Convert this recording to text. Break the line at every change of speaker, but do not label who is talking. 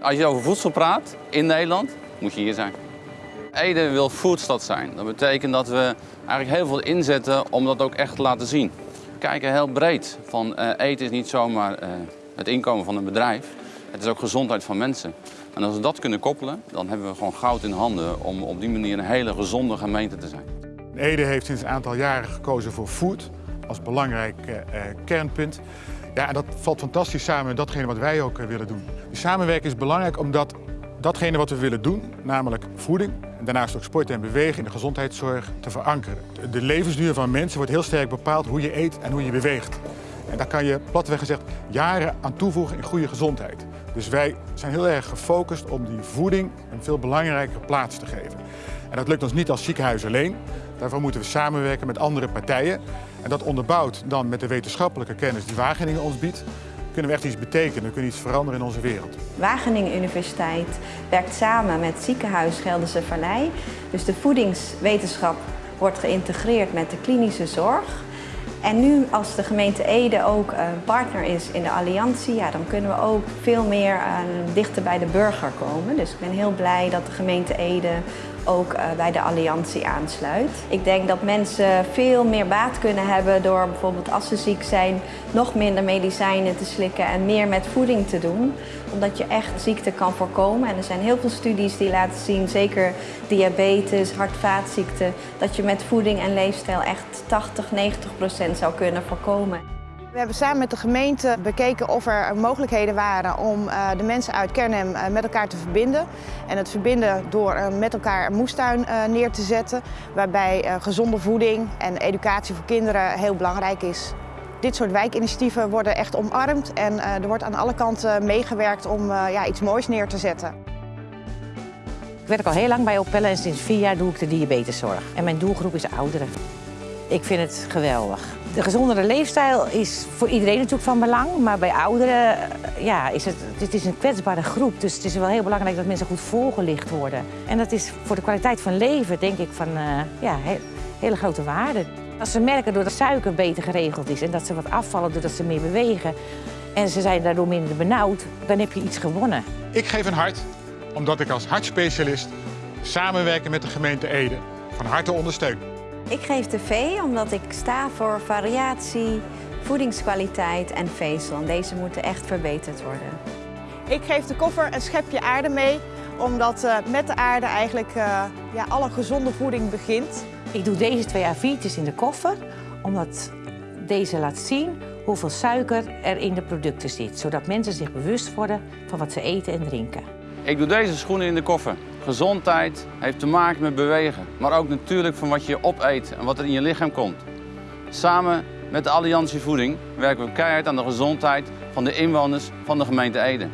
Als je over voedsel praat in Nederland, moet je hier zijn. Ede wil foodstad zijn. Dat betekent dat we eigenlijk heel veel inzetten om dat ook echt te laten zien. We kijken heel breed. Van, eh, eten is niet zomaar eh, het inkomen van een bedrijf. Het is ook gezondheid van mensen. En als we dat kunnen koppelen, dan hebben we gewoon goud in handen om op die manier een hele gezonde gemeente te zijn.
Ede heeft sinds een aantal jaren gekozen voor food als belangrijk eh, eh, kernpunt. Ja, en dat valt fantastisch samen met datgene wat wij ook eh, willen doen. Die samenwerking is belangrijk omdat datgene wat we willen doen, namelijk voeding, en daarnaast ook sport en bewegen in de gezondheidszorg, te verankeren. De levensduur van mensen wordt heel sterk bepaald hoe je eet en hoe je beweegt. En daar kan je platweg gezegd jaren aan toevoegen in goede gezondheid. Dus wij zijn heel erg gefocust om die voeding een veel belangrijkere plaats te geven. En dat lukt ons niet als ziekenhuis alleen. Daarvoor moeten we samenwerken met andere partijen. En dat onderbouwd dan met de wetenschappelijke kennis die Wageningen ons biedt, kunnen we echt iets betekenen, kunnen iets veranderen in onze wereld.
Wageningen Universiteit werkt samen met ziekenhuis Gelderse Vallei. Dus de voedingswetenschap wordt geïntegreerd met de klinische zorg. En nu als de gemeente Ede ook een partner is in de alliantie, ja, dan kunnen we ook veel meer uh, dichter bij de burger komen. Dus ik ben heel blij dat de gemeente Ede ook uh, bij de alliantie aansluit. Ik denk dat mensen veel meer baat kunnen hebben door bijvoorbeeld als ze ziek zijn nog minder medicijnen te slikken en meer met voeding te doen. Omdat je echt ziekte kan voorkomen. En er zijn heel veel studies die laten zien, zeker diabetes, hart-vaatziekten, dat je met voeding en leefstijl echt 80, 90 procent zou kunnen voorkomen.
We hebben samen met de gemeente bekeken of er mogelijkheden waren om uh, de mensen uit Kernhem uh, met elkaar te verbinden. En het verbinden door met elkaar een moestuin neer te zetten, waarbij gezonde voeding en educatie voor kinderen heel belangrijk is. Dit soort wijkinitiatieven worden echt omarmd en er wordt aan alle kanten meegewerkt om ja, iets moois neer te zetten.
Ik werk al heel lang bij Opella en sinds vier jaar doe ik de diabeteszorg. En mijn doelgroep is ouderen. Ik vind het geweldig. De gezondere leefstijl is voor iedereen natuurlijk van belang, maar bij ouderen ja, is het, het is een kwetsbare groep. Dus het is wel heel belangrijk dat mensen goed voorgelicht worden. En dat is voor de kwaliteit van leven denk ik van uh, ja, he, hele grote waarde. Als ze merken dat de suiker beter geregeld is en dat ze wat afvallen doordat ze meer bewegen en ze zijn daardoor minder benauwd, dan heb je iets gewonnen.
Ik geef een hart omdat ik als hartspecialist samenwerken met de gemeente Ede van harte ondersteun.
Ik geef de V omdat ik sta voor variatie, voedingskwaliteit en vezel. En deze moeten echt verbeterd worden.
Ik geef de koffer een schepje aarde mee, omdat uh, met de aarde eigenlijk uh, ja, alle gezonde voeding begint.
Ik doe deze twee A4'tjes in de koffer, omdat deze laat zien hoeveel suiker er in de producten zit. Zodat mensen zich bewust worden van wat ze eten en drinken.
Ik doe deze schoenen in de koffer. Gezondheid heeft te maken met bewegen, maar ook natuurlijk van wat je opeet en wat er in je lichaam komt. Samen met de Alliantie Voeding werken we keihard aan de gezondheid van de inwoners van de gemeente Ede.